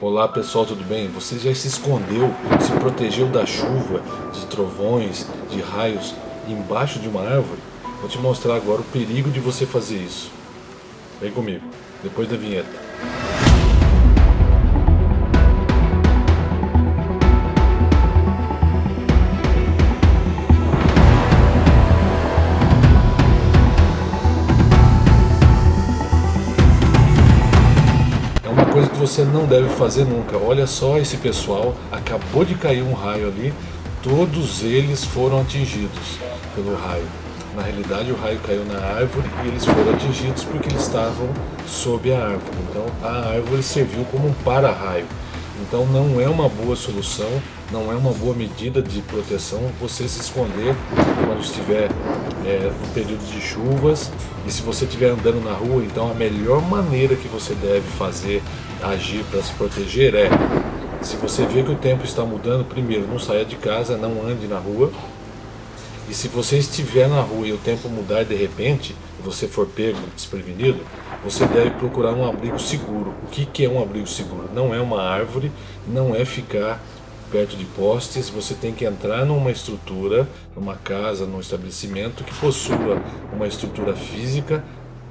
Olá pessoal, tudo bem? Você já se escondeu, se protegeu da chuva, de trovões, de raios embaixo de uma árvore? Vou te mostrar agora o perigo de você fazer isso. Vem comigo, depois da vinheta. Coisa que você não deve fazer nunca. Olha só esse pessoal, acabou de cair um raio ali, todos eles foram atingidos pelo raio. Na realidade o raio caiu na árvore e eles foram atingidos porque eles estavam sob a árvore. Então a árvore serviu como um para-raio. Então não é uma boa solução, não é uma boa medida de proteção você se esconder quando estiver é, no período de chuvas e se você estiver andando na rua, então a melhor maneira que você deve fazer, agir para se proteger é se você vê que o tempo está mudando, primeiro não saia de casa, não ande na rua. E se você estiver na rua e o tempo mudar de repente, e você for pego desprevenido, você deve procurar um abrigo seguro. O que, que é um abrigo seguro? Não é uma árvore, não é ficar perto de postes, você tem que entrar numa estrutura, numa casa, num estabelecimento que possua uma estrutura física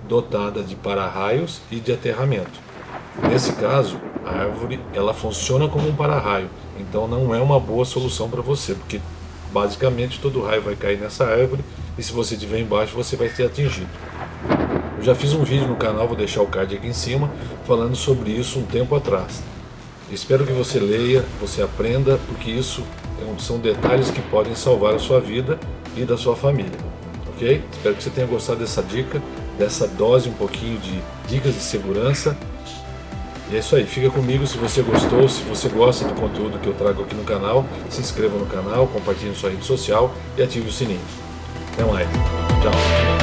dotada de para-raios e de aterramento. Nesse caso, a árvore ela funciona como um para-raio, então não é uma boa solução para você, porque basicamente todo raio vai cair nessa árvore e se você estiver embaixo você vai ser atingido. Eu já fiz um vídeo no canal, vou deixar o card aqui em cima, falando sobre isso um tempo atrás. Espero que você leia, você aprenda, porque isso é são detalhes que podem salvar a sua vida e da sua família. Ok? Espero que você tenha gostado dessa dica, dessa dose um pouquinho de dicas de segurança. E é isso aí, fica comigo se você gostou, se você gosta do conteúdo que eu trago aqui no canal, se inscreva no canal, compartilhe em sua rede social e ative o sininho. Até mais. Tchau.